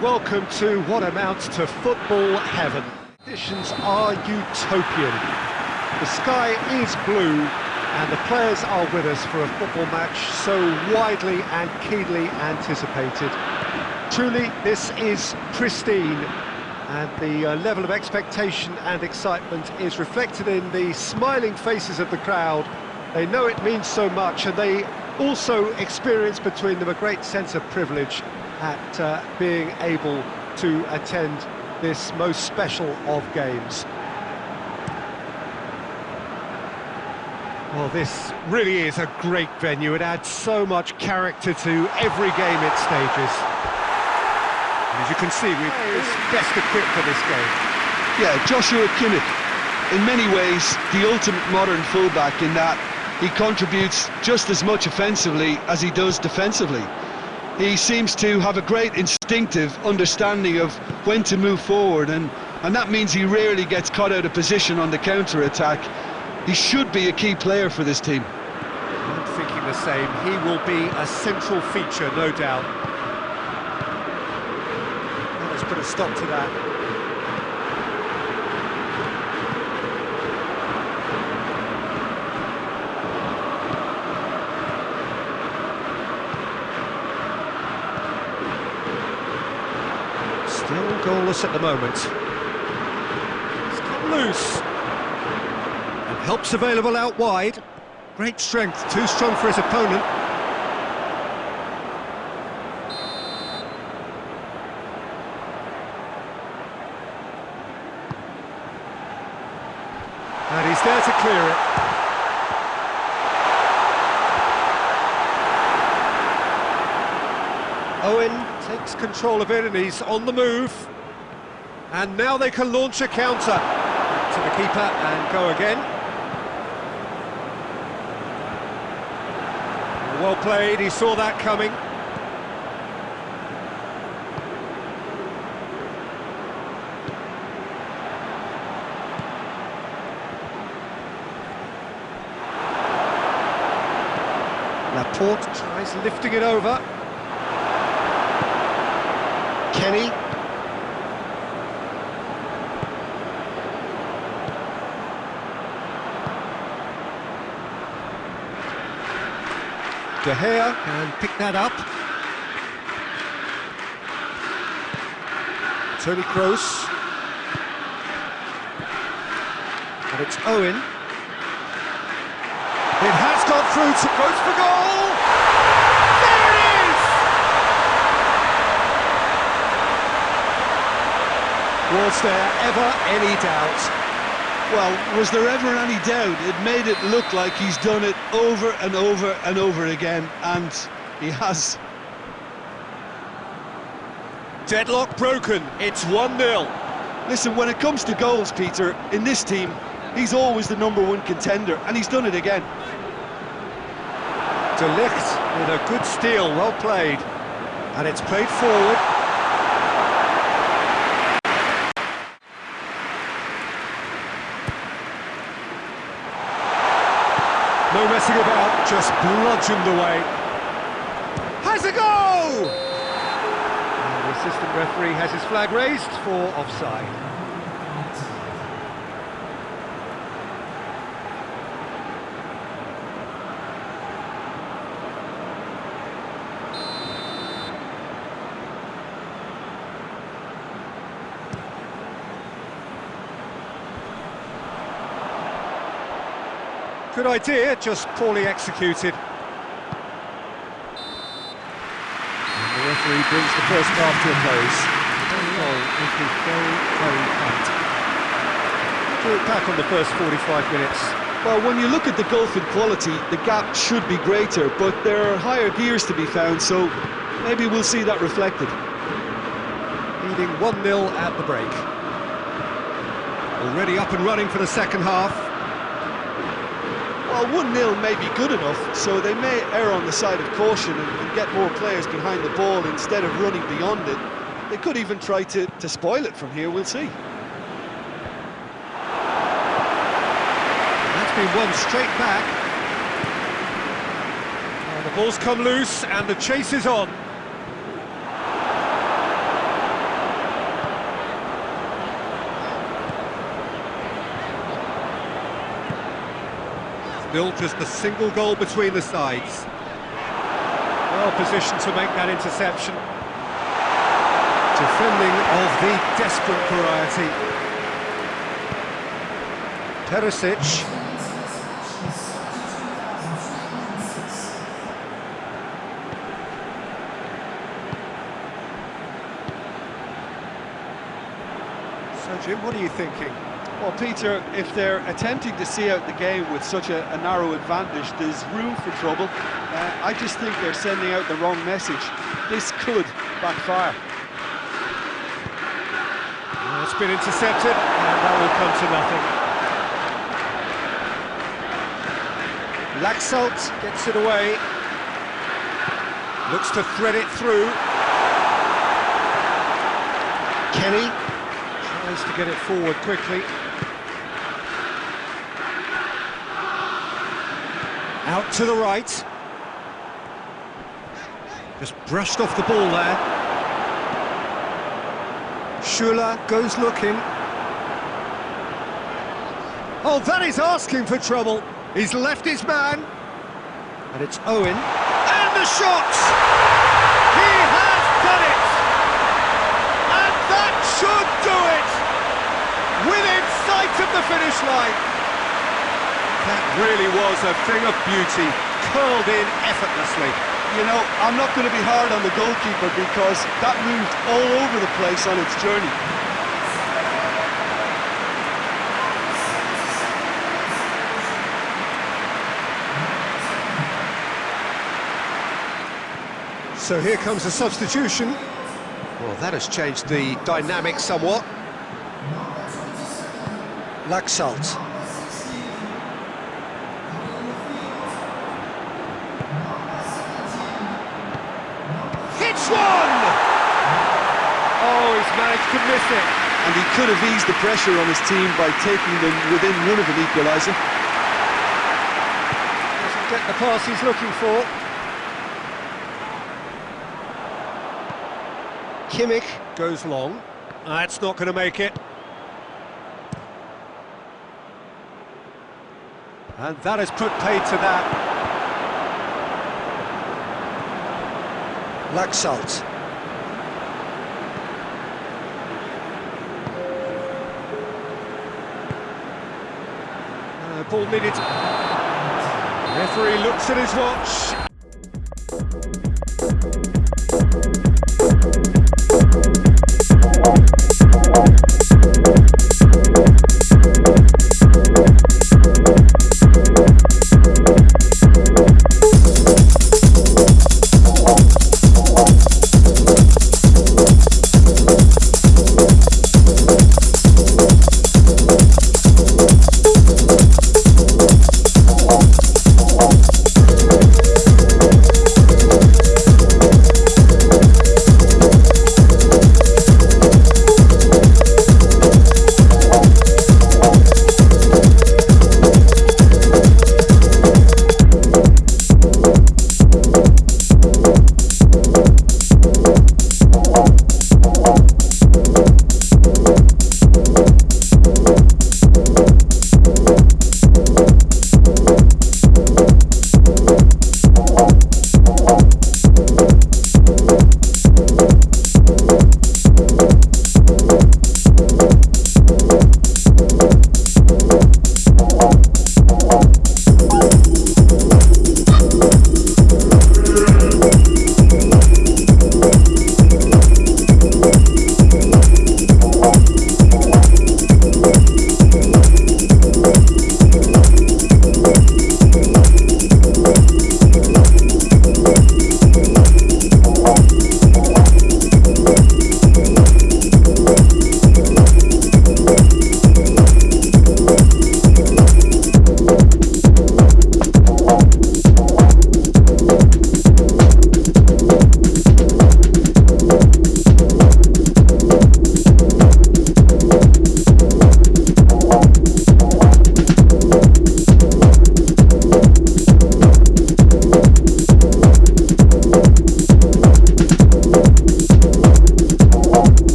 Welcome to what amounts to football heaven. Conditions are utopian. The sky is blue and the players are with us for a football match so widely and keenly anticipated. Truly, this is pristine and the uh, level of expectation and excitement is reflected in the smiling faces of the crowd. They know it means so much and they also experience between them a great sense of privilege at uh, being able to attend this most special of games. Well, this really is a great venue. It adds so much character to every game it stages. As you can see, we're best equipped for this game. Yeah, Joshua Kimmich, in many ways, the ultimate modern fullback in that he contributes just as much offensively as he does defensively. He seems to have a great instinctive understanding of when to move forward, and, and that means he rarely gets caught out of position on the counter-attack. He should be a key player for this team. I'm thinking the same. He will be a central feature, no doubt. A stop to that. Still goalless at the moment. It's cut loose. And help's available out wide. Great strength, too strong for his opponent. And he's there to clear it. Owen takes control of it and he's on the move. And now they can launch a counter. To the keeper and go again. Well played, he saw that coming. Laporte tries lifting it over. Kenny. De Gea can pick that up. Toni Kroos. And it's Owen. It has gone through to for goal! There it is! Was there ever any doubt? Well, was there ever any doubt? It made it look like he's done it over and over and over again, and he has. Deadlock broken, it's 1-0. Listen, when it comes to goals, Peter, in this team, he's always the number one contender, and he's done it again. De Ligt with a good steal, well played. And it's played forward. No messing about, just bludgeoned away. Has a go! And the assistant referee has his flag raised for offside. Good idea, just poorly executed. And the referee brings the first half to a close. The goal is very, very tight. Drew it back on the first 45 minutes. Well, when you look at the gulf in quality, the gap should be greater, but there are higher gears to be found, so maybe we'll see that reflected. Leading 1-0 at the break. Already up and running for the second half well, 1-0 may be good enough, so they may err on the side of caution and, and, get more players behind the ball instead of running beyond it. They could even try to, to spoil it from here, we'll see. That's been one straight back. The ball's come loose and the chase is on. Still just a single goal between the sides. Well positioned to make that interception. Defending of the desperate variety. Perisic. So Jim, what are you thinking? Well, Peter, if they're attempting to see out the game with such a, a narrow advantage, there's room for trouble. Uh, I just think they're sending out the wrong message. This could backfire. Well, it's been intercepted, and that will come to nothing. Laxalt gets it away. Looks to thread it through. Kenny tries to get it forward quickly. Out to the right. Just brushed off the ball there. Schuler goes looking. Oh, that is asking for trouble. He's left his man. And it's Owen. And the shot! He has done it! And that should do it! Within sight of the finish line. That really was a thing of beauty, curled in effortlessly. You know, I'm not going to be hard on the goalkeeper because that moved all over the place on its journey. So here comes a substitution. Well, that has changed the dynamic somewhat. Laxalt. Hits one! Oh, he's managed to miss it. And he could have eased the pressure on his team by taking them within one of an equaliser. Doesn't get the pass he's looking for. Kimmich goes long. Ah, That's not going to make it. And that has put paid to that. Laxalt. Uh, ball needed. Referee looks at his watch.